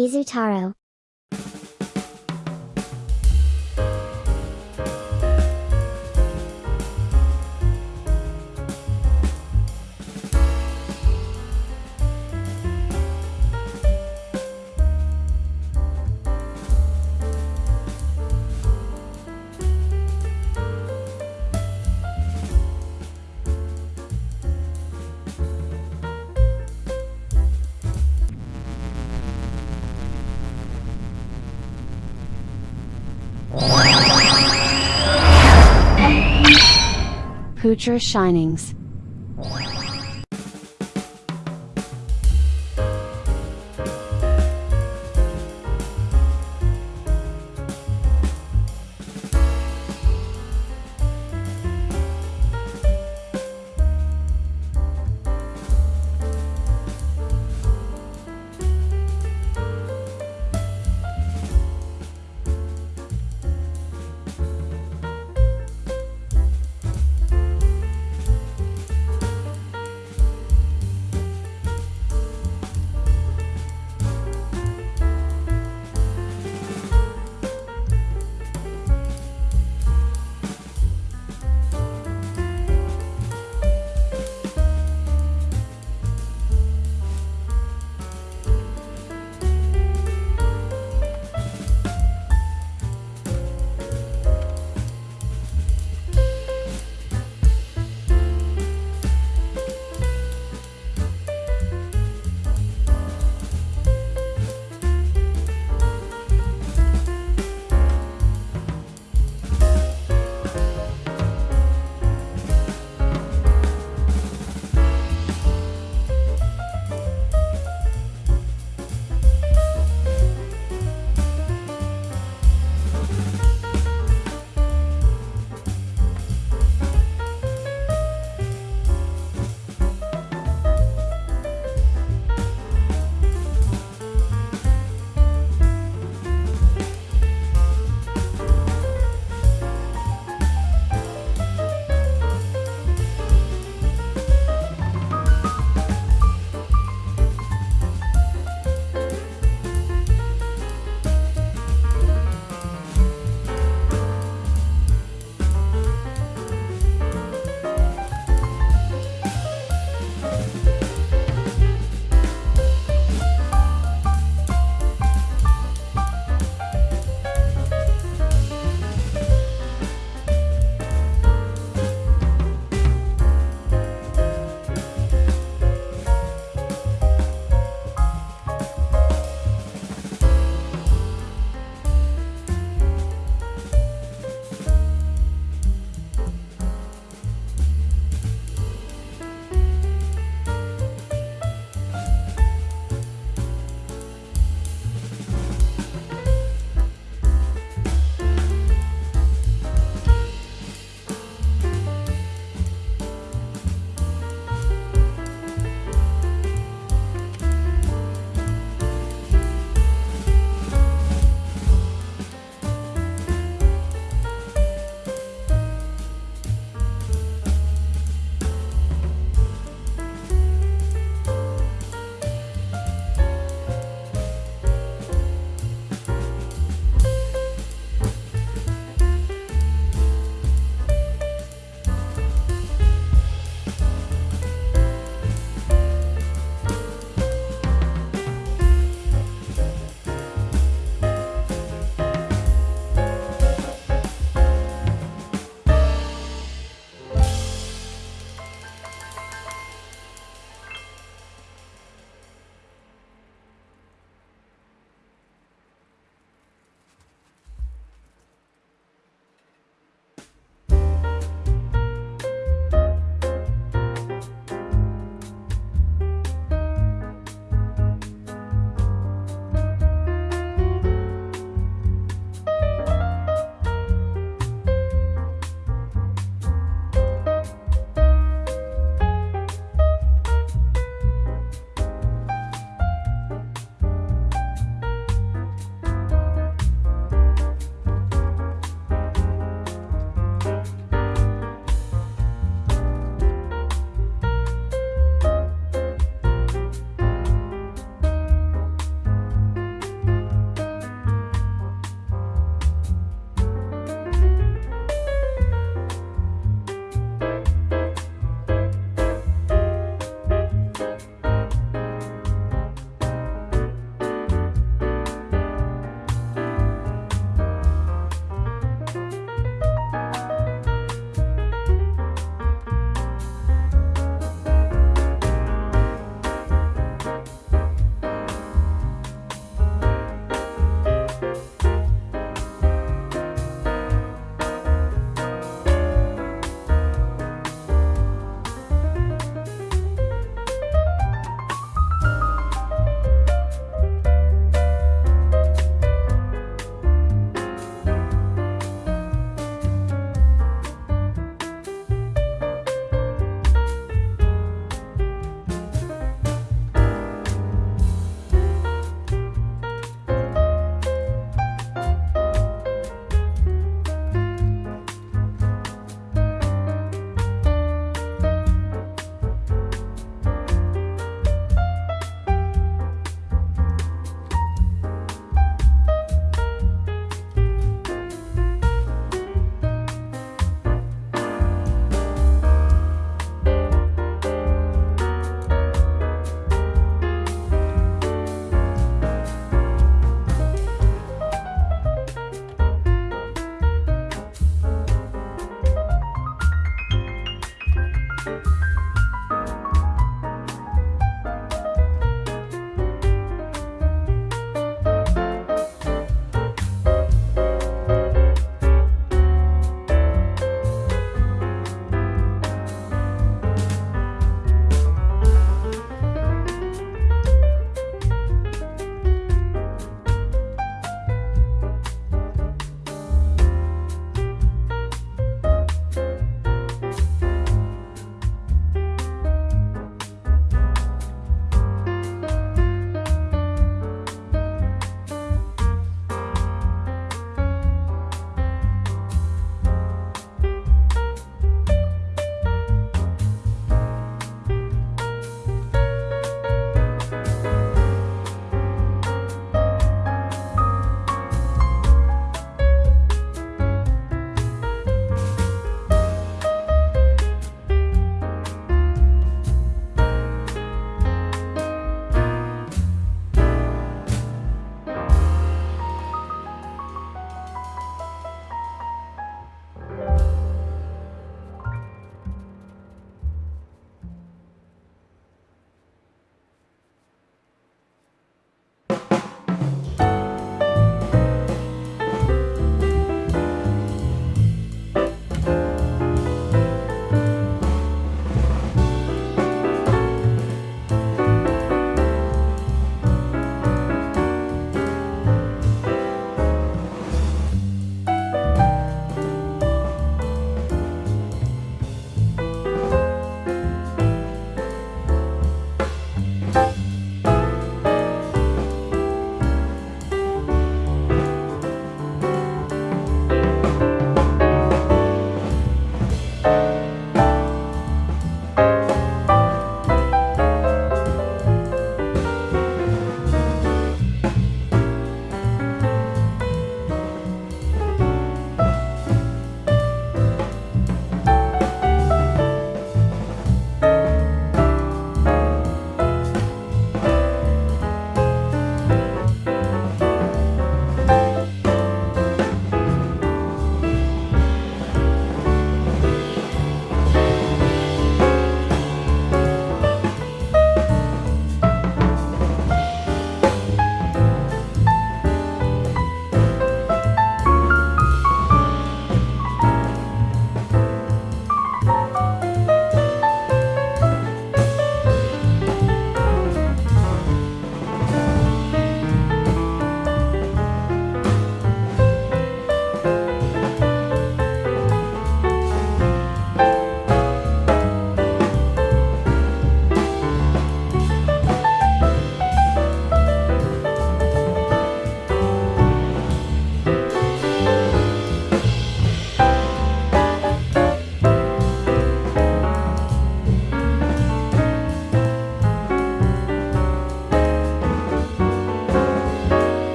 Izutaro. Poocher Shinings.